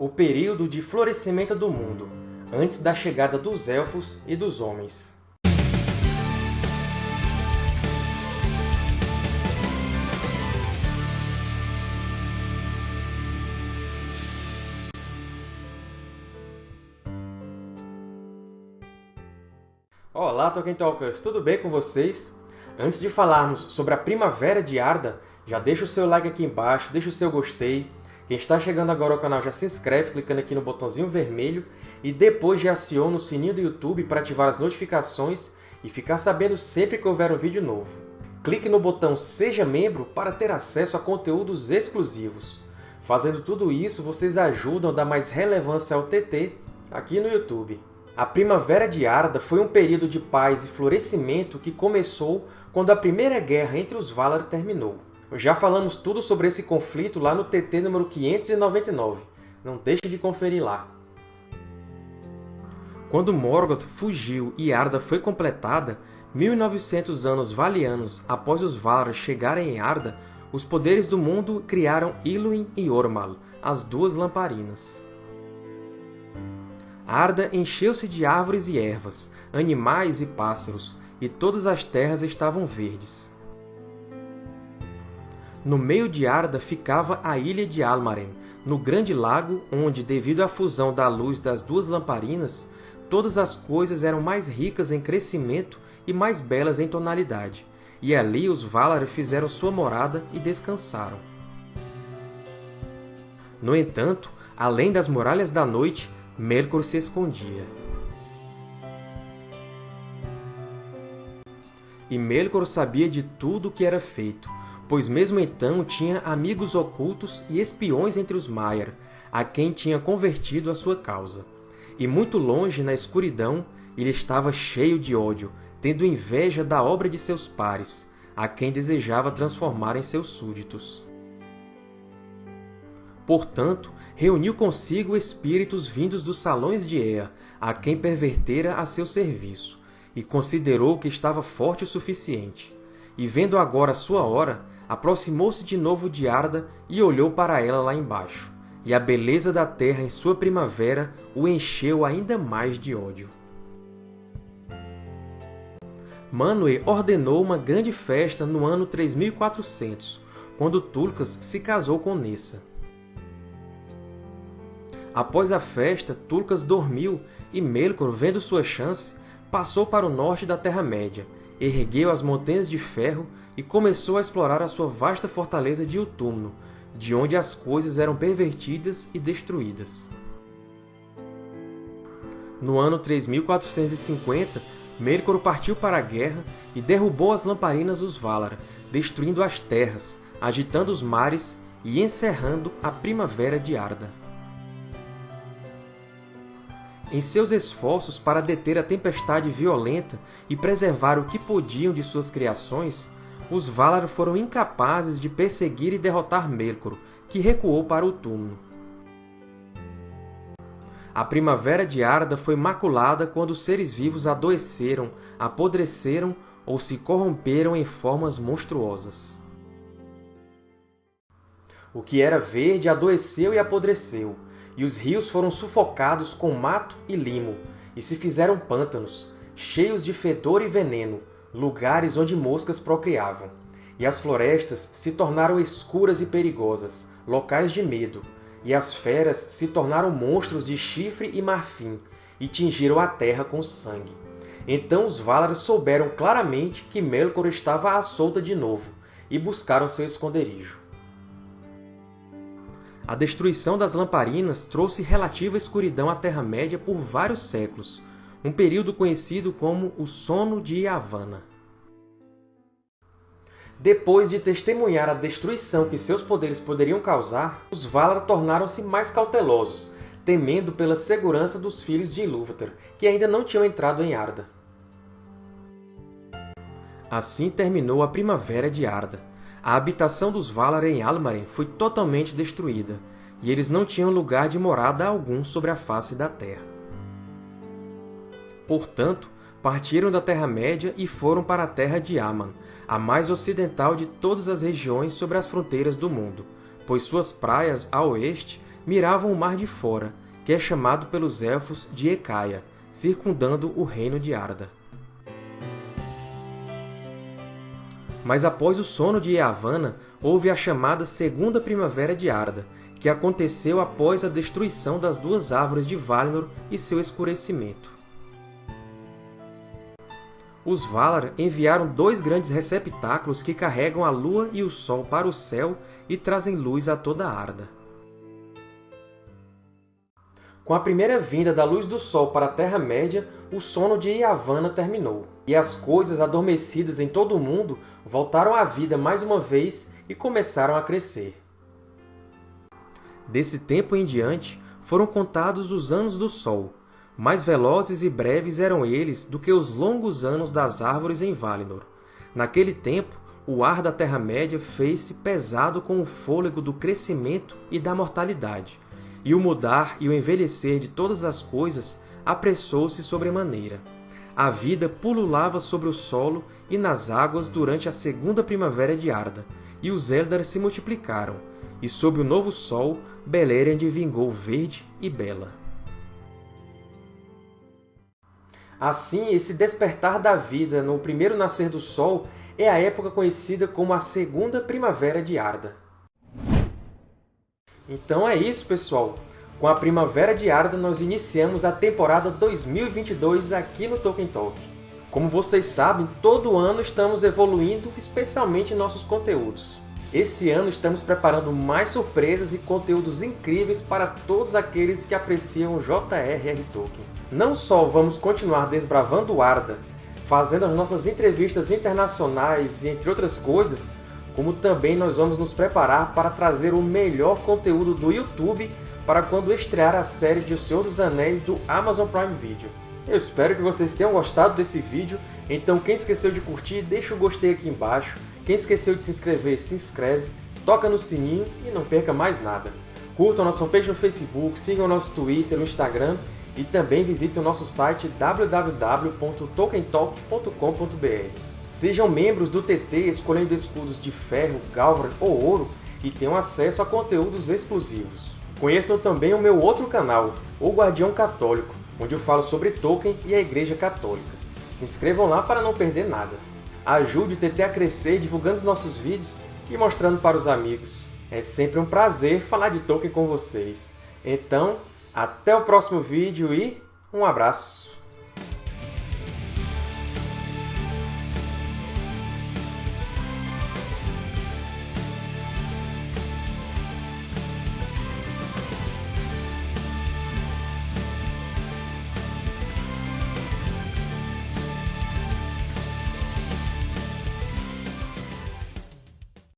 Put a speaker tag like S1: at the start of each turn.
S1: o período de florescimento do mundo, antes da chegada dos Elfos e dos Homens. Olá, Tolkien Talkers! Tudo bem com vocês? Antes de falarmos sobre a Primavera de Arda, já deixa o seu like aqui embaixo, deixa o seu gostei. Quem está chegando agora ao canal já se inscreve clicando aqui no botãozinho vermelho e depois já aciona o sininho do YouTube para ativar as notificações e ficar sabendo sempre que houver um vídeo novo. Clique no botão Seja Membro para ter acesso a conteúdos exclusivos. Fazendo tudo isso, vocês ajudam a dar mais relevância ao TT aqui no YouTube. A Primavera de Arda foi um período de paz e florescimento que começou quando a Primeira Guerra entre os Valar terminou. Já falamos tudo sobre esse conflito lá no TT número 599. Não deixe de conferir lá. Quando Morgoth fugiu e Arda foi completada, 1900 anos valianos após os Valar chegarem em Arda, os poderes do mundo criaram Iluin e Ormal, as duas lamparinas. Arda encheu-se de árvores e ervas, animais e pássaros, e todas as terras estavam verdes. No meio de Arda ficava a ilha de Almaren, no grande lago onde, devido à fusão da luz das duas lamparinas, todas as coisas eram mais ricas em crescimento e mais belas em tonalidade, e ali os Valar fizeram sua morada e descansaram. No entanto, além das Muralhas da Noite, Melkor se escondia. E Melkor sabia de tudo o que era feito, pois mesmo então tinha amigos ocultos e espiões entre os Maiar, a quem tinha convertido a sua causa. E muito longe, na escuridão, ele estava cheio de ódio, tendo inveja da obra de seus pares, a quem desejava transformar em seus súditos. Portanto, reuniu consigo espíritos vindos dos salões de Ea, a quem pervertera a seu serviço, e considerou que estava forte o suficiente. E vendo agora sua hora, aproximou-se de novo de Arda e olhou para ela lá embaixo. E a beleza da terra em sua primavera o encheu ainda mais de ódio. Manwë ordenou uma grande festa no ano 3400, quando Tulkas se casou com Nessa. Após a festa, Tulkas dormiu e Melkor, vendo sua chance, passou para o norte da Terra-média, ergueu as Montanhas de Ferro e começou a explorar a sua vasta fortaleza de Utumno, de onde as coisas eram pervertidas e destruídas. No ano 3450, Melkor partiu para a guerra e derrubou as lamparinas dos Valar, destruindo as terras, agitando os mares e encerrando a Primavera de Arda. Em seus esforços para deter a tempestade violenta e preservar o que podiam de suas criações, os Valar foram incapazes de perseguir e derrotar Melkor, que recuou para o túmulo. A Primavera de Arda foi maculada quando os seres vivos adoeceram, apodreceram ou se corromperam em formas monstruosas. O que era verde adoeceu e apodreceu, e os rios foram sufocados com mato e limo, e se fizeram pântanos, cheios de fedor e veneno, lugares onde moscas procriavam. E as florestas se tornaram escuras e perigosas, locais de medo, e as feras se tornaram monstros de chifre e marfim, e tingiram a terra com sangue. Então os Valar souberam claramente que Melkor estava à solta de novo, e buscaram seu esconderijo. A destruição das lamparinas trouxe relativa escuridão à Terra-média por vários séculos, um período conhecido como o Sono de Yavanna. Depois de testemunhar a destruição que seus poderes poderiam causar, os Valar tornaram-se mais cautelosos, temendo pela segurança dos filhos de Ilúvatar, que ainda não tinham entrado em Arda. Assim terminou a Primavera de Arda, a habitação dos Valar em Almaren foi totalmente destruída, e eles não tinham lugar de morada algum sobre a face da Terra. Portanto, partiram da Terra-média e foram para a Terra de Aman, a mais ocidental de todas as regiões sobre as fronteiras do mundo, pois suas praias, a oeste, miravam o Mar de Fora, que é chamado pelos Elfos de Ecaia, circundando o reino de Arda. Mas após o sono de Eavana, houve a chamada Segunda Primavera de Arda, que aconteceu após a destruição das duas árvores de Valinor e seu escurecimento. Os Valar enviaram dois grandes receptáculos que carregam a Lua e o Sol para o céu e trazem luz a toda Arda. Com a primeira vinda da luz do Sol para a Terra-média, o sono de Yavanna terminou, e as coisas adormecidas em todo o mundo voltaram à vida mais uma vez e começaram a crescer. Desse tempo em diante, foram contados os anos do Sol. Mais velozes e breves eram eles do que os longos anos das árvores em Valinor. Naquele tempo, o ar da Terra-média fez-se pesado com o fôlego do crescimento e da mortalidade, e o mudar e o envelhecer de todas as coisas apressou-se sobremaneira. A vida pululava sobre o solo e nas águas durante a segunda primavera de Arda, e os Eldar se multiplicaram, e sob o novo sol Beleriand vingou verde e bela. Assim, esse despertar da vida no primeiro nascer do Sol é a época conhecida como a Segunda Primavera de Arda. Então é isso, pessoal! Com a Primavera de Arda, nós iniciamos a temporada 2022 aqui no Tolkien Talk. Como vocês sabem, todo ano estamos evoluindo, especialmente nossos conteúdos. Esse ano estamos preparando mais surpresas e conteúdos incríveis para todos aqueles que apreciam J.R.R. Tolkien. Não só vamos continuar desbravando Arda, fazendo as nossas entrevistas internacionais e entre outras coisas, como também nós vamos nos preparar para trazer o melhor conteúdo do YouTube para quando estrear a série de O Senhor dos Anéis do Amazon Prime Video. Eu espero que vocês tenham gostado desse vídeo, então quem esqueceu de curtir, deixa o gostei aqui embaixo, quem esqueceu de se inscrever, se inscreve, toca no sininho e não perca mais nada. Curtam nossa fanpage no Facebook, sigam nosso Twitter, no Instagram e também visitem o nosso site www.tokentalk.com.br. Sejam membros do TT escolhendo escudos de ferro, galvan ou ouro e tenham acesso a conteúdos exclusivos. Conheçam também o meu outro canal, O Guardião Católico, onde eu falo sobre Tolkien e a Igreja Católica. Se inscrevam lá para não perder nada. Ajude o TT a crescer divulgando os nossos vídeos e mostrando para os amigos. É sempre um prazer falar de Tolkien com vocês. Então, até o próximo vídeo e um abraço!